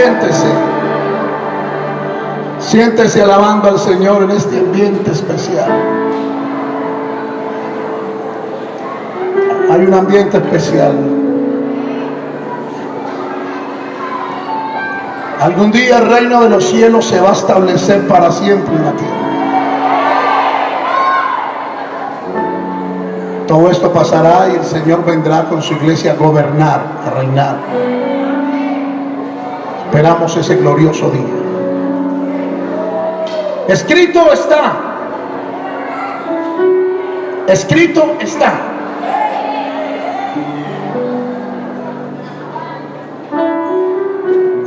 Siéntese. Siéntese alabando al Señor en este ambiente especial. Hay un ambiente especial. Algún día el reino de los cielos se va a establecer para siempre en la tierra. Todo esto pasará y el Señor vendrá con su iglesia a gobernar, a reinar. Esperamos ese glorioso día. Escrito está. Escrito está.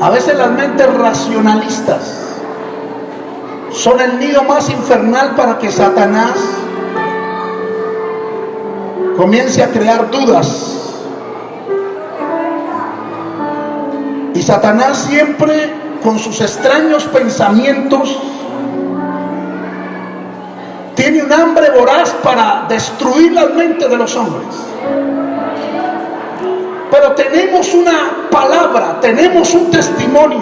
A veces las mentes racionalistas son el nido más infernal para que Satanás comience a crear dudas Y Satanás siempre con sus extraños pensamientos tiene un hambre voraz para destruir la mente de los hombres. Pero tenemos una palabra, tenemos un testimonio,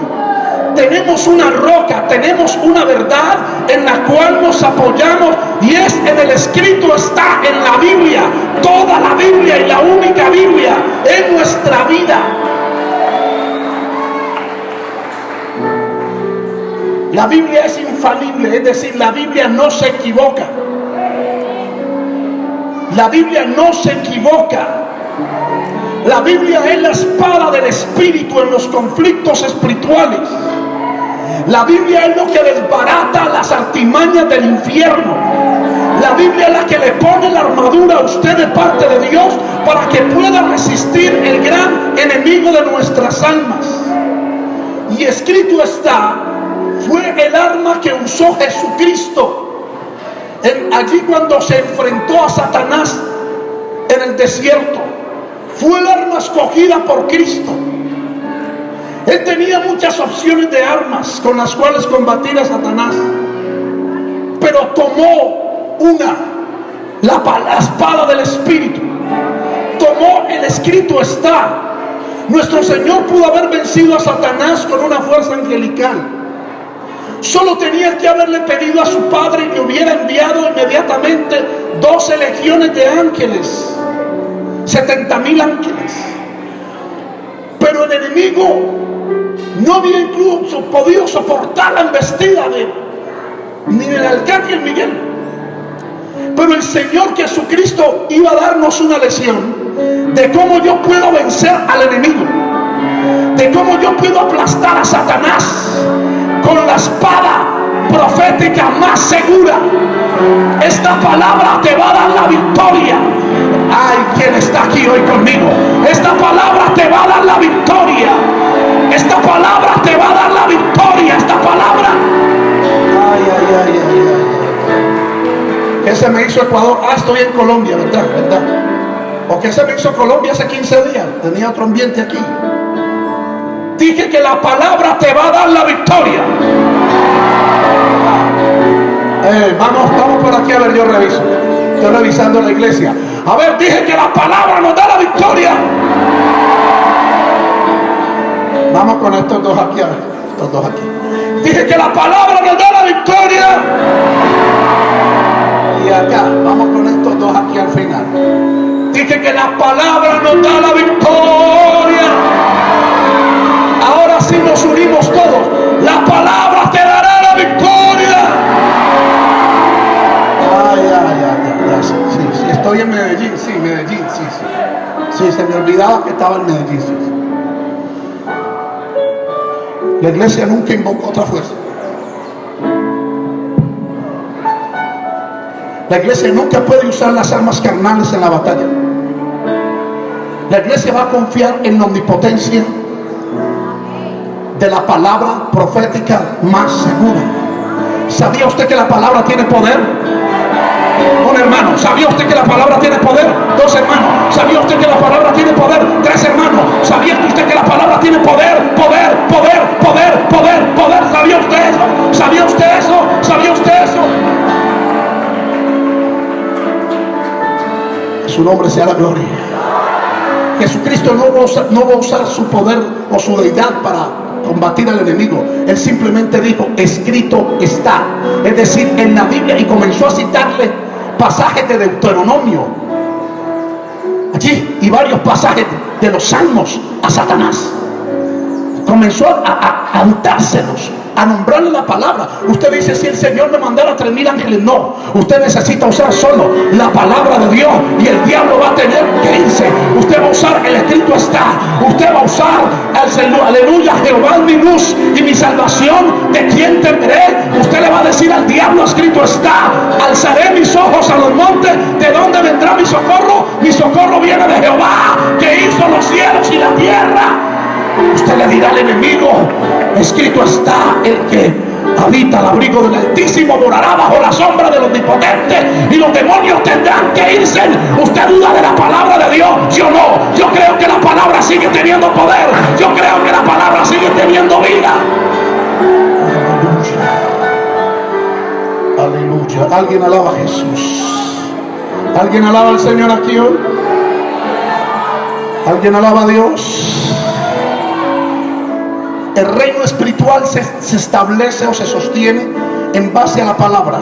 tenemos una roca, tenemos una verdad en la cual nos apoyamos y es en el escrito, está en la Biblia, toda la Biblia y la única Biblia en nuestra vida. La Biblia es infalible, es decir, la Biblia no se equivoca. La Biblia no se equivoca. La Biblia es la espada del Espíritu en los conflictos espirituales. La Biblia es lo que desbarata las artimañas del infierno. La Biblia es la que le pone la armadura a usted de parte de Dios para que pueda resistir el gran enemigo de nuestras almas. Y escrito está fue el arma que usó Jesucristo allí cuando se enfrentó a Satanás en el desierto. Fue el arma escogida por Cristo. Él tenía muchas opciones de armas con las cuales combatir a Satanás. Pero tomó una, la espada del Espíritu. Tomó el escrito está. Nuestro Señor pudo haber vencido a Satanás con una fuerza angelical Solo tenía que haberle pedido a su padre le hubiera enviado inmediatamente 12 legiones de ángeles, 70 mil ángeles. Pero el enemigo no había incluso podido soportar la embestida de ni del arcángel Miguel. Pero el Señor Jesucristo iba a darnos una lección de cómo yo puedo vencer al enemigo, de cómo yo puedo aplastar a Satanás con la espada profética más segura. Esta palabra te va a dar la victoria. Ay, quien está aquí hoy conmigo. Esta palabra te va a dar la victoria. Esta palabra te va a dar la victoria. Esta palabra. Ay, ay, ay, ay, ay. ¿Qué se me hizo Ecuador? Ah, estoy en Colombia, ¿verdad? ¿verdad? ¿O qué se me hizo Colombia hace 15 días? Tenía otro ambiente aquí. Dije que la palabra te va a dar la victoria. Eh, vamos, vamos por aquí a ver, yo reviso. Estoy revisando la iglesia. A ver, dije que la palabra nos da la victoria. Vamos con estos dos aquí, a ver, estos dos aquí. Dije que la palabra nos da la victoria. Y acá, vamos con estos dos aquí al final. Dije que la palabra nos da la victoria Sí, se me olvidaba que estaba en Medellín. La iglesia nunca invocó otra fuerza. La iglesia nunca puede usar las armas carnales en la batalla. La iglesia va a confiar en la omnipotencia de la palabra profética más segura. ¿Sabía usted que la palabra tiene poder? Un hermano, ¿sabía usted que la palabra tiene poder? Dos hermanos, ¿sabía usted que la palabra tiene poder? Tres hermanos, ¿sabía usted que la palabra tiene poder? Poder, poder, poder, poder, poder. ¿Sabía usted eso? ¿Sabía usted eso? ¿Sabía usted eso? Su nombre sea la gloria. Jesucristo no va, usar, no va a usar su poder o su deidad para combatir al enemigo. Él simplemente dijo, escrito está. Es decir, en la Biblia y comenzó a citarle pasajes de Deuteronomio. Allí y varios pasajes de los salmos a Satanás. Comenzó a, a, a nombrarle la palabra. Usted dice, si el Señor me mandara tres mil ángeles, no. Usted necesita usar solo la palabra de Dios y el diablo va a tener que irse. Usted va a usar, el escrito está. Usted va a usar, el, aleluya, Jehová es mi luz y mi salvación. ¿De quién temeré? Usted le va a decir al diablo, escrito está. Alzaré mis ojos a los montes. ¿De dónde vendrá mi socorro? Mi socorro viene de Jehová, que hizo los cielos y la tierra. Usted le dirá al enemigo, escrito está el que habita al abrigo del Altísimo, morará bajo la sombra del Omnipotente y los demonios tendrán que irse. Usted duda de la palabra de Dios, yo no. Yo creo que la palabra sigue teniendo poder. Yo creo que la palabra sigue teniendo vida. Aleluya. Aleluya. Alguien alaba a Jesús. ¿Alguien alaba al Señor aquí hoy? ¿Alguien alaba a Dios? El reino espiritual se, establece o se sostiene en base a la palabra.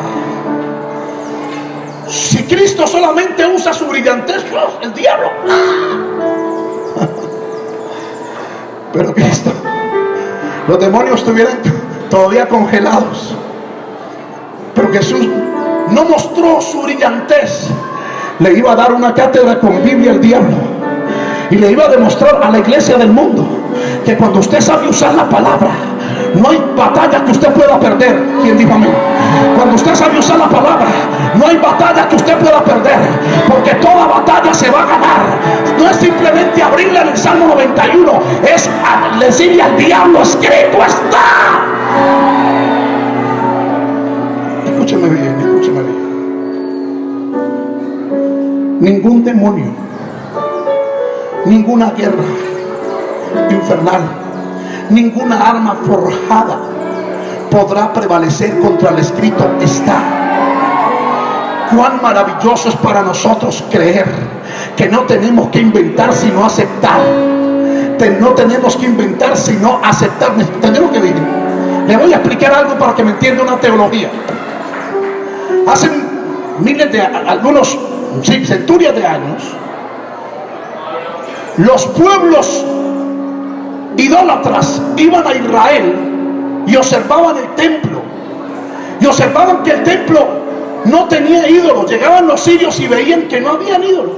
Si Cristo solamente usa su brillantez, el diablo. Pero Cristo, los demonios estuvieran todavía congelados. Pero Jesús no mostró su brillantez. Le iba a dar una cátedra con Biblia al diablo. Y le iba a demostrar a la iglesia del mundo que cuando usted sabe usar la palabra, no hay batalla que usted pueda perder. ¿Quién dijo amén? Cuando usted sabe usar la palabra, no hay batalla que usted pueda perder. Porque toda batalla se va a ganar. No es simplemente abrirle el Salmo 91. Es decirle al diablo, escrito está. Escúcheme bien, escúcheme bien. Ningún demonio, ninguna guerra infernal. Ninguna arma forjada podrá prevalecer contra el escrito está. Cuán maravilloso es para nosotros creer que no tenemos que inventar sino aceptar. No tenemos que inventar sino aceptar. Tenemos que vivir. Le voy a explicar algo para que me entienda una teología. Hace miles de, algunos, sí, centurias de años, los pueblos idólatras iban a Israel y observaban el templo. Y observaban que el templo no tenía ídolos. Llegaban los sirios y veían que no habían ídolos.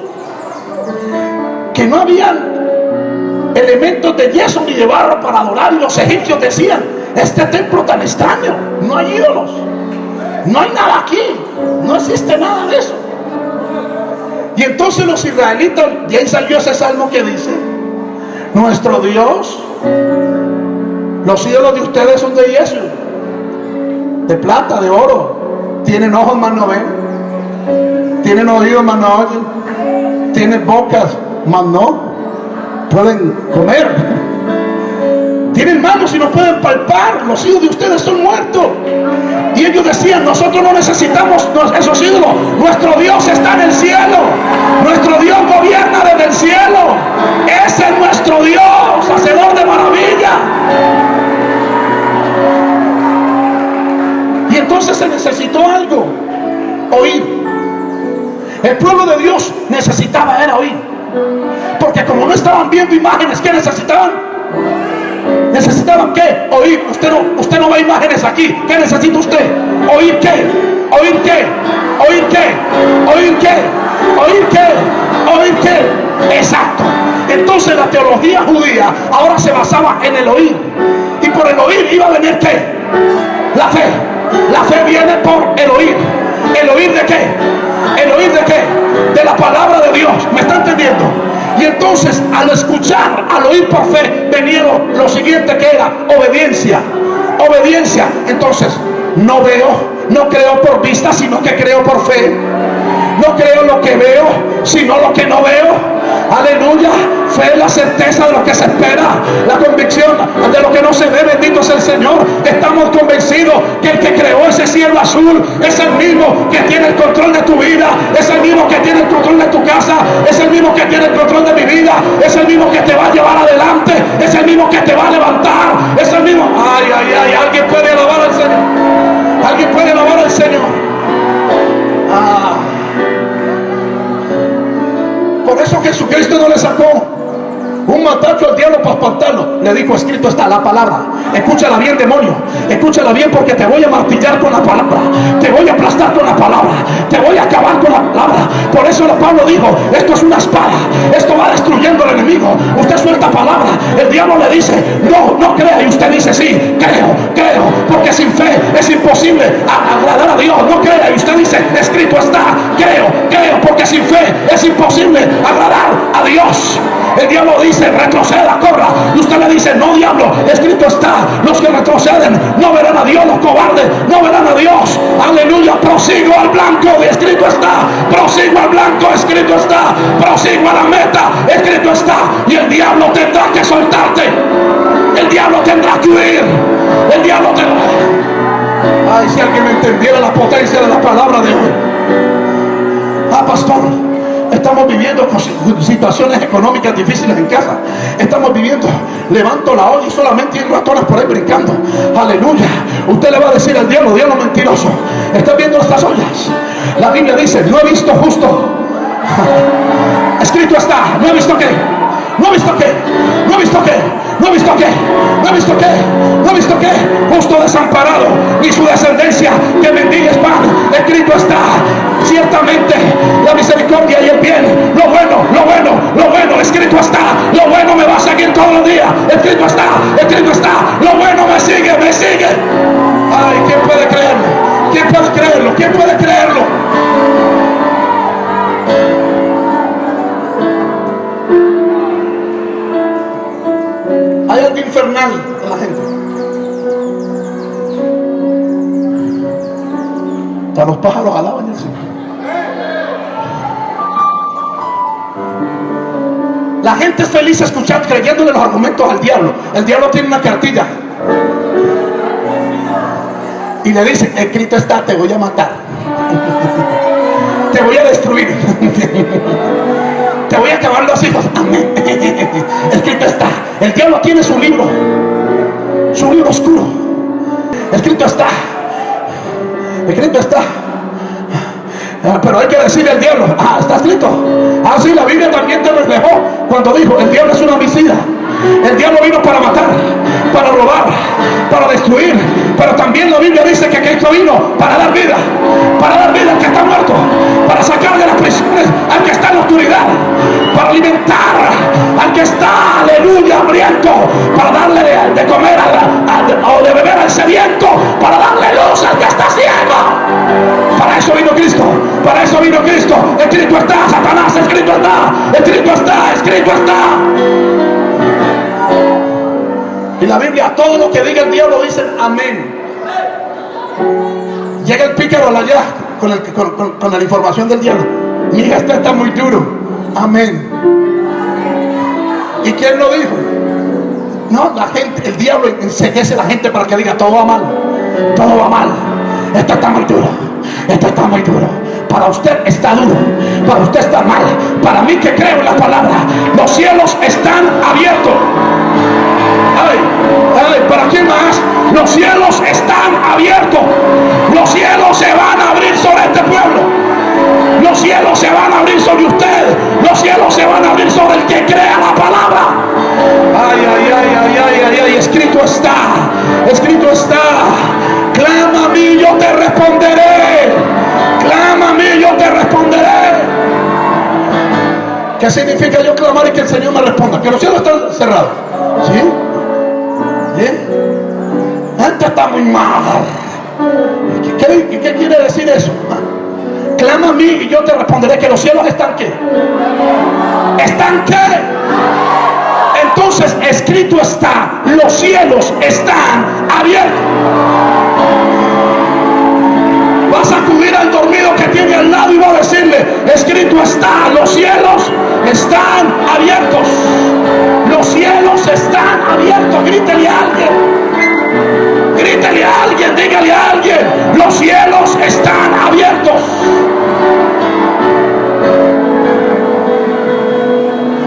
Que no habían elementos de yeso ni de barro para adorar. Y los egipcios decían, este templo tan extraño, no hay ídolos. No hay nada aquí. No existe nada de eso. Y entonces los israelitas, y ahí salió ese salmo que dice, nuestro Dios los ídolos de ustedes son de yeso, de plata, de oro. Tienen ojos más no ven, tienen oídos más no oyen, tienen bocas más no pueden comer. Tienen manos y no pueden palpar. Los hijos de ustedes son muertos. Y ellos decían, nosotros no necesitamos esos ídolos. Nuestro Dios está en el cielo. Nuestro Dios gobierna desde el cielo. Ese es nuestro Dios, hacedor de maravilla. Y entonces se necesitó algo. Oír. El pueblo de Dios necesitaba era oír. Porque como no estaban viendo imágenes, ¿qué necesitaban? ¿Necesitaban qué? Oír. Usted no, usted no ve imágenes aquí. ¿Qué necesita usted? ¿Oír qué? ¿Oír qué? ¿Oír qué? ¿Oír qué? ¿Oír qué? ¿Oír qué? Exacto. Entonces la teología judía ahora se basaba en el oír. Y por el oír iba a venir qué? La fe. La fe viene por el oír. ¿El oír de qué? ¿El oír de qué? De la palabra de Dios. ¿Me está entendiendo? Y entonces al escuchar, al oír por fe, venía lo, siguiente que era obediencia. Obediencia. Entonces, no veo, no creo por vista, sino que creo por fe. No creo lo que veo, sino lo que no veo. Aleluya. Fe es la certeza de lo que se espera. La convicción de lo que no se ve. Bendito es el Señor. Estamos convencidos que el que creó ese cielo azul es el mismo que tiene el control de tu vida. Es el mismo que tiene el control de tu casa. Es el mismo que tiene el control de mi vida. Es el mismo que te va a llevar adelante. Es el mismo que te va a levantar. Es el mismo Señor. Alguien puede alabar al Señor. Ah. Por eso Jesucristo no le sacó un matacho al diablo para espantarlo. Le dijo, escrito está la palabra. Escúchala bien, demonio. Escúchala bien porque te voy a martillar con la palabra. Te voy a aplastar con la palabra. Te voy a acabar con la palabra. Por eso Pablo dijo, esto es una espada. Esto va destruyendo al enemigo. Usted suelta palabra. El diablo le dice, no, no crea. Y usted dice, sí, creo, creo. Porque sin fe es imposible agradar a Dios. No crea. Y usted dice, escrito está, creo, creo. Porque sin fe es imposible agradar a Dios. El diablo dice, retroceda, corra. Y usted le dice, no diablo, escrito está. Los que retroceden no verán a Dios, los cobardes no verán a Dios. Aleluya, prosigo al blanco, escrito está. Prosigo al blanco, escrito está. Prosigo a la meta, escrito está. Y el diablo tendrá que soltarte. El diablo tendrá que huir. El diablo tendrá... Ay, si alguien me entendiera la potencia de la palabra de hoy. Ah, pastor. Estamos viviendo situaciones económicas difíciles en casa. Estamos viviendo, levanto la olla y solamente hay ratones por ahí brincando. Aleluya. Usted le va a decir al diablo, diablo mentiroso. ¿Estás viendo estas ollas? La Biblia dice, no he visto justo. Escrito está, no he visto qué. No he visto qué. No he visto qué. No visto qué. No visto qué. No visto qué. Justo desamparado. Ni su descendencia que bendiga pan. Escrito está. Ciertamente la misericordia y el bien. Lo bueno, lo bueno, lo bueno. Escrito está. Lo bueno me va a seguir todos los días. Escrito está. Escrito está. Lo bueno me sigue, me sigue. Ay, ¿quién puede creerlo? ¿Quién puede creerlo? ¿Quién puede creerlo? En la gente. Hasta los pájaros alaban. La gente es feliz escuchando, creyéndole los argumentos al diablo. El diablo tiene una cartilla. Y le dice, escrito está, te voy a matar. te voy a destruir. te voy a acabar los hijos. Amén. Escrito está. El diablo tiene su libro. Su libro oscuro. Escrito está. Escrito está. Ah, pero hay que decirle al diablo, ah, está escrito. Ah, sí, la Biblia también te reflejó cuando dijo, el diablo es una homicida. El diablo vino para matar, para robar, para destruir. Pero también la Biblia dice que Cristo vino para dar vida, para dar vida al que está muerto, para sacar de las prisiones al que está en la oscuridad, para alimentar al que está, aleluya, hambriento, para darle de, comer o de beber al sediento, para darle luz al que está ciego. Para eso vino Cristo, para eso vino Cristo. Escrito está, Satanás, escrito está, escrito está, escrito está. Y la Biblia, todo lo que diga el diablo dicen amén. Llega el pícaro allá con, el, con, la información del diablo. Mira, este está muy duro. Amén. ¿Y quién lo dijo? No, la gente, el diablo enseguece a la gente para que diga todo va mal. Todo va mal. Esto está muy duro. Esto está muy duro. Para usted está duro. Para usted está mal. Para mí que creo en la palabra. Los cielos están abiertos. ¿Para quién más? Los cielos están abiertos. Los cielos se van a abrir sobre este pueblo. Los cielos se van a abrir sobre usted. Los cielos se van a abrir sobre el que crea la palabra. Ay, ay, ay, ay, ay, ay, ay. Escrito está. Escrito está. Clama a mí, yo te responderé. Clama a mí, yo te responderé. ¿Qué significa yo clamar y que el Señor me responda? Que los cielos están cerrados. ¿Sí? Esto está muy mal. ¿Qué, quiere decir eso? Clama a mí y yo te responderé que los cielos están qué. ¿Están qué? Entonces escrito está, los cielos están abiertos. Vas a acudir al dormido están abiertos. Grítele a alguien. Grítele a alguien, dígale a alguien. Los cielos están abiertos.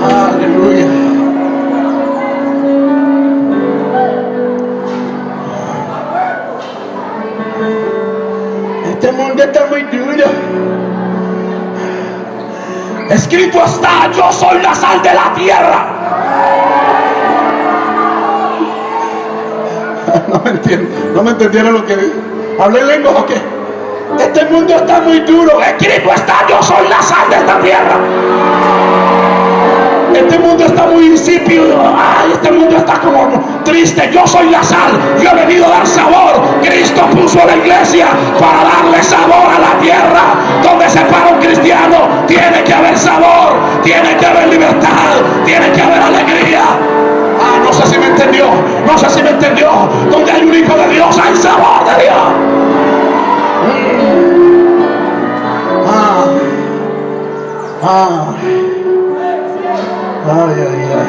Aleluya. Este mundo está muy duro. Escrito está, yo soy la sal de la tierra. No me entiendo, no me entendieron lo que dije. ¿Hablé lengua o qué? Este mundo está muy duro. Escrito está, yo soy la sal de esta tierra. Este mundo está muy insípido. Ay, este mundo está como triste. Yo soy la sal. Yo he venido a dar sabor. Cristo puso la iglesia para darle sabor a la tierra. Donde se para un cristiano, tiene que haber sabor, tiene que haber Me entendió. Donde hay un hijo de Dios, hay sabor de Dios. Ah. Ah. Ay, ay, ay.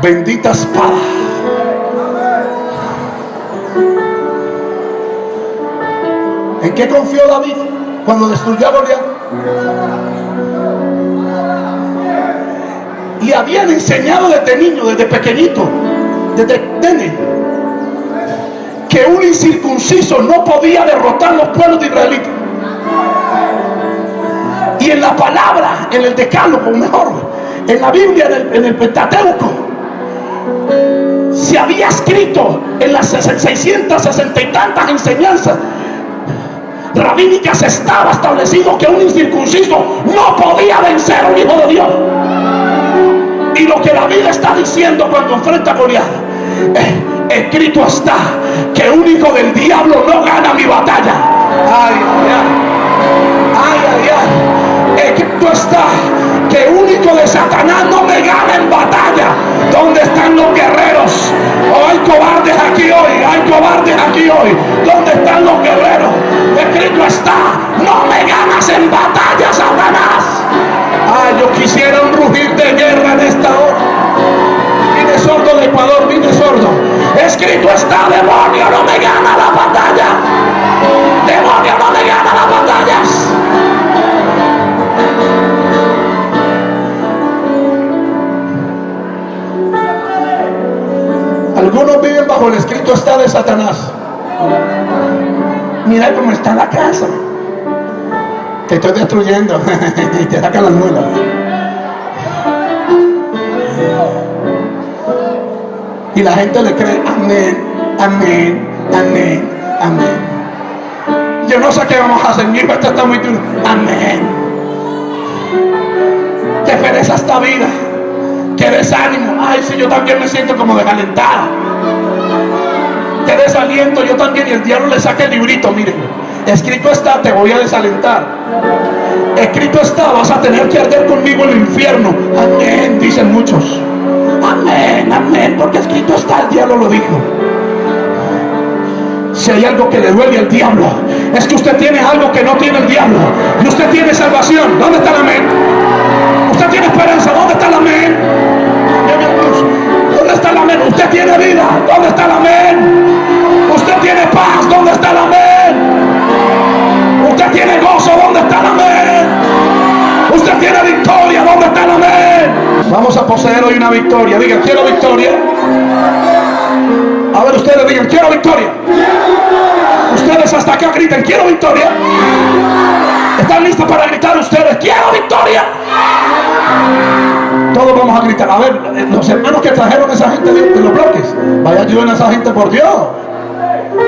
Bendita espada. ¿En qué confió David cuando destruyó a Goliat? Le habían enseñado desde niño, desde pequeñito, desde nene, que un incircunciso no podía derrotar los pueblos de israelitas. Y en la palabra, en el decálogo, mejor, en la Biblia, en el, en el Pentateuco, se había escrito en las 660 y tantas enseñanzas rabínicas estaba establecido que un incircunciso no podía vencer a un hijo de Dios. Y lo que la Biblia está diciendo cuando enfrenta a Goliat, eh, escrito está que un hijo del diablo no gana mi batalla. Ay, ay, ay, ay, ay. Escrito está que único de Satanás no me gana en batalla. ¿Dónde están los guerreros? Oh, hay cobardes aquí hoy, hay cobardes aquí hoy. ¿Dónde están los guerreros? Escrito está, no me ganas en batalla, Satanás. Ah, yo quisiera un rugir de guerra en esta hora. Vine sordo de Ecuador, vine sordo. Escrito está, demonio, no me gana la batalla. Demonio, no me gana las batallas. Algunos viven bajo el escrito está de Satanás. Mira cómo está la casa. Te estoy destruyendo. y te sacan las muelas. Y la gente le cree, amén, amén, amén, amén. Yo no sé qué vamos a hacer, mi hijo esto está muy duro. Amén. Qué pereza esta vida. Qué desánimo. Ay, si yo también me siento como desalentado. Qué desaliento. Yo también. Y el diablo le saca el librito. Miren. Escrito está, te voy a desalentar. Escrito está, vas a tener que arder conmigo en el infierno. Amén, dicen muchos. Amén, amén, porque escrito está, el diablo lo dijo. Si hay algo que le duele al diablo, es que usted tiene algo que no tiene el diablo. Y usted tiene salvación. ¿Dónde está el amén? Victoria. Digan, quiero victoria. A ver, ustedes digan, quiero victoria. Ustedes hasta acá griten, quiero victoria. ¿Están listos para gritar ustedes? ¡Quiero victoria! Todos vamos a gritar. A ver, los hermanos que trajeron a esa gente de, de los bloques, vaya ayuden a esa gente por Dios.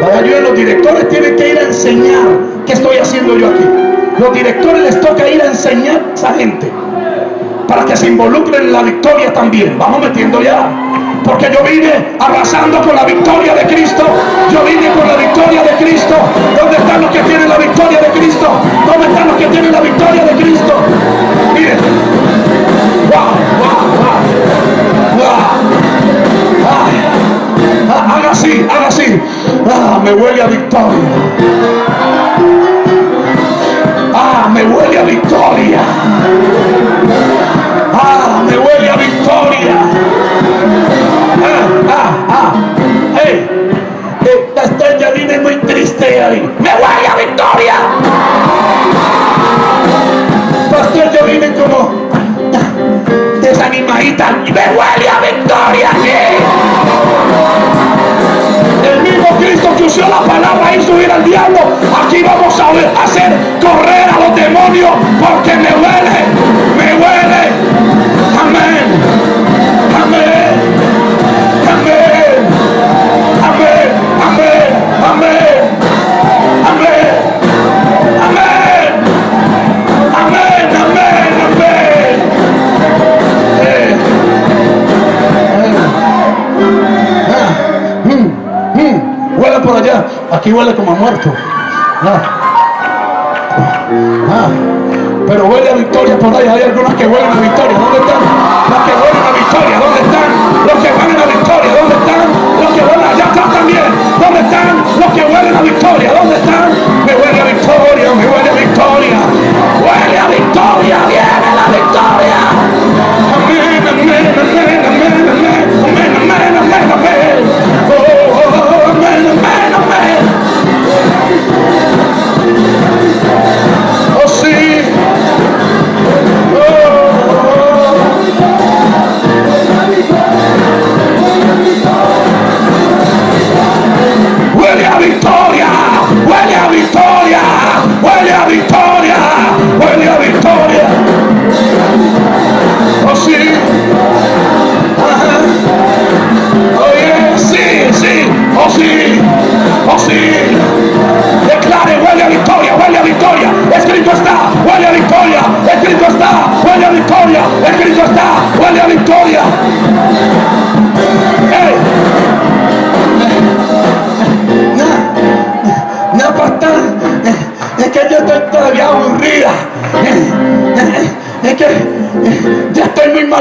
Vaya ayuden, los directores tienen que ir a enseñar qué estoy haciendo yo aquí. Los directores les toca ir a enseñar a esa gente para que se involucren en la victoria también. Vamos metiendo ya. Porque yo vine arrasando con la victoria de Cristo. Yo vine con la victoria de Cristo. ¿Dónde están los que tienen la victoria de Cristo? ¿Dónde están los que tienen la victoria de Cristo? Miren. Wow, wow, wow. wow. Haga así, haga así. Ah, me huele a victoria. aquí huele como a muerto. Ah. victoria, hoy día victoria.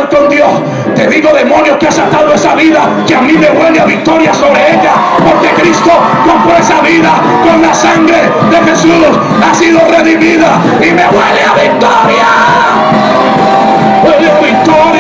con Dios. Te digo, demonio que has atado esa vida, que a mí me huele a victoria sobre ella, porque Cristo compró esa vida con la sangre de Jesús, ha sido redimida y me huele a victoria. Huele a victoria.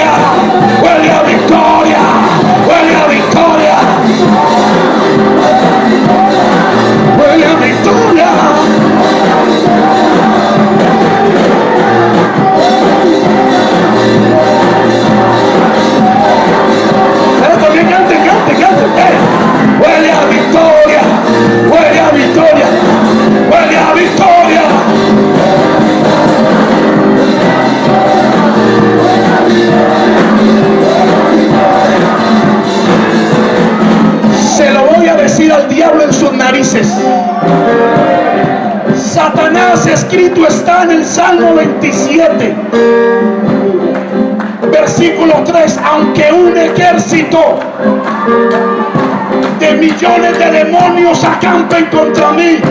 que demonios acampen contra mí.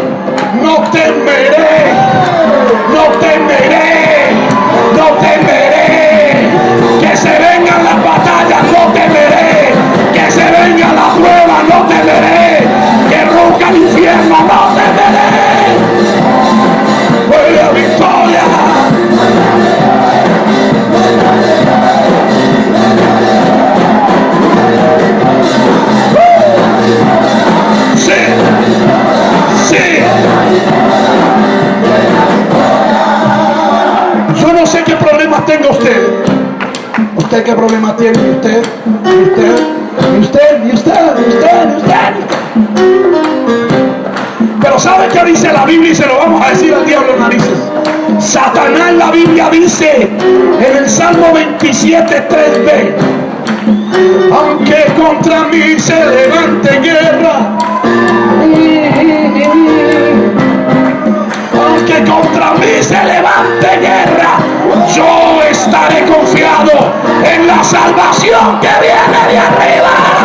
siete tres b Aunque contra mí se levante guerra, aunque contra mí se levante guerra, yo estaré confiado en la salvación que viene de arriba.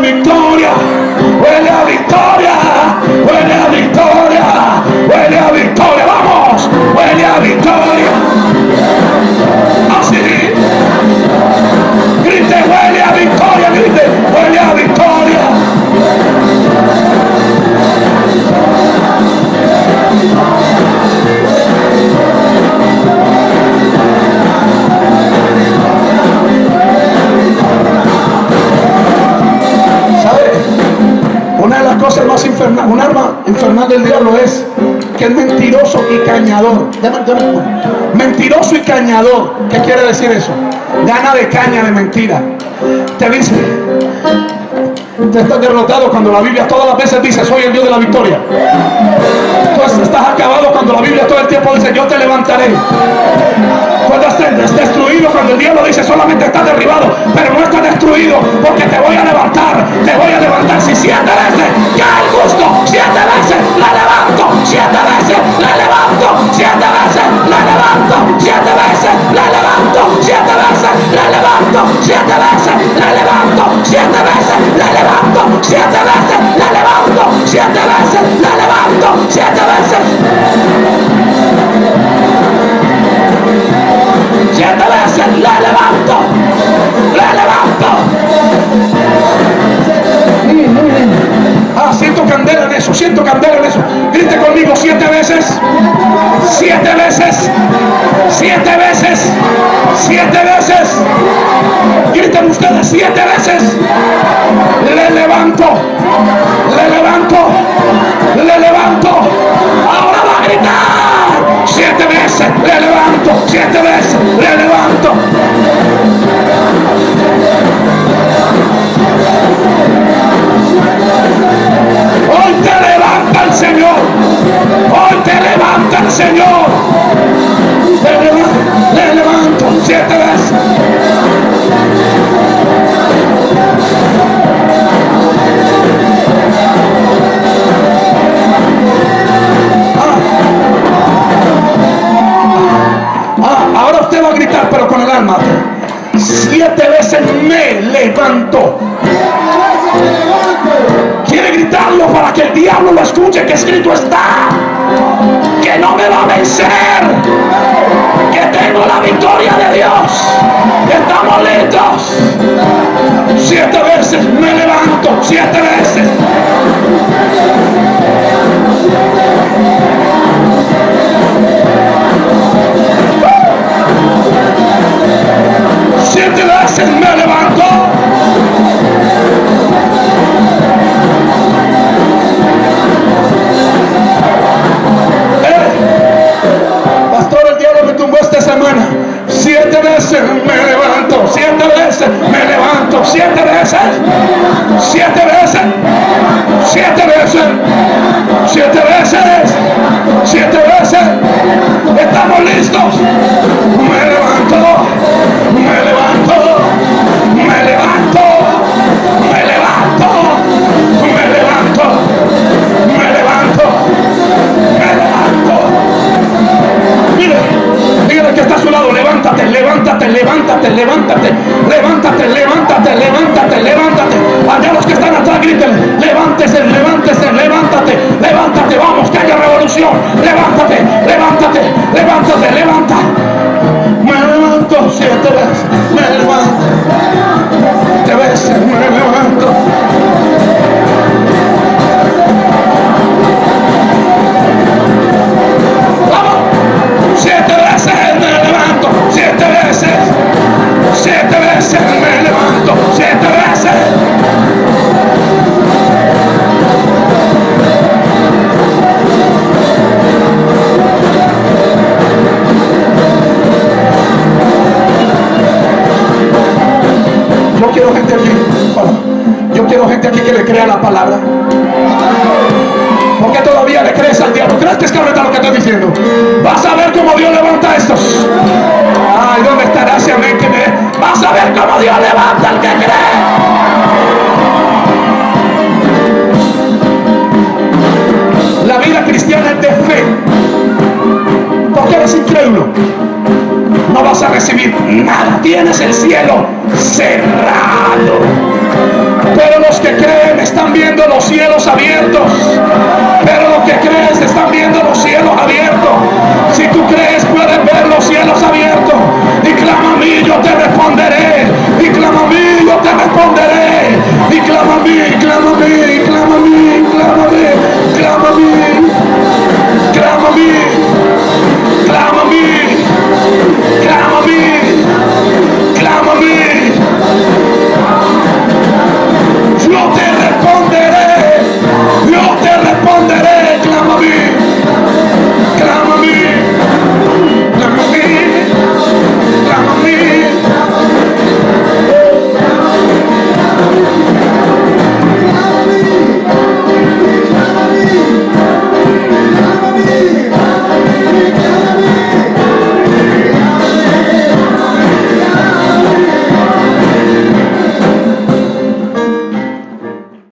me become Mentiroso y cañador. ¿Qué quiere decir eso? Gana de caña de mentira. Te dice, te estás derrotado cuando la Biblia todas las veces dice, soy el Dios de la victoria. Tú estás acabado cuando la Biblia todo el tiempo dice, yo te levantaré. Estás destruido cuando el diablo dice, solamente estás derribado, pero no estás destruido porque te voy a levantar, te voy a levantar. Si siete veces cae el justo, siete veces la levanto, siete veces la levanto, siete veces la levanto, siete veces la levanto, siete veces la levanto, siete veces la levanto, siete veces la levanto, siete veces la levanto, siete veces la levanto, siete veces. Siete veces la levanto, la levanto. Ah, siento candela en eso, siento candela en eso. Grite conmigo siete veces, siete veces, siete veces, siete veces. Griten ustedes siete veces. Le levanto, le levanto, le levanto. Ahora va a gritar. Siete veces le levanto, siete veces le levanto. Hoy te levanta el Señor. Hoy te levanta el Señor. Quiere gritarlo para que el diablo lo escuche, que escrito está. Que no me va a vencer.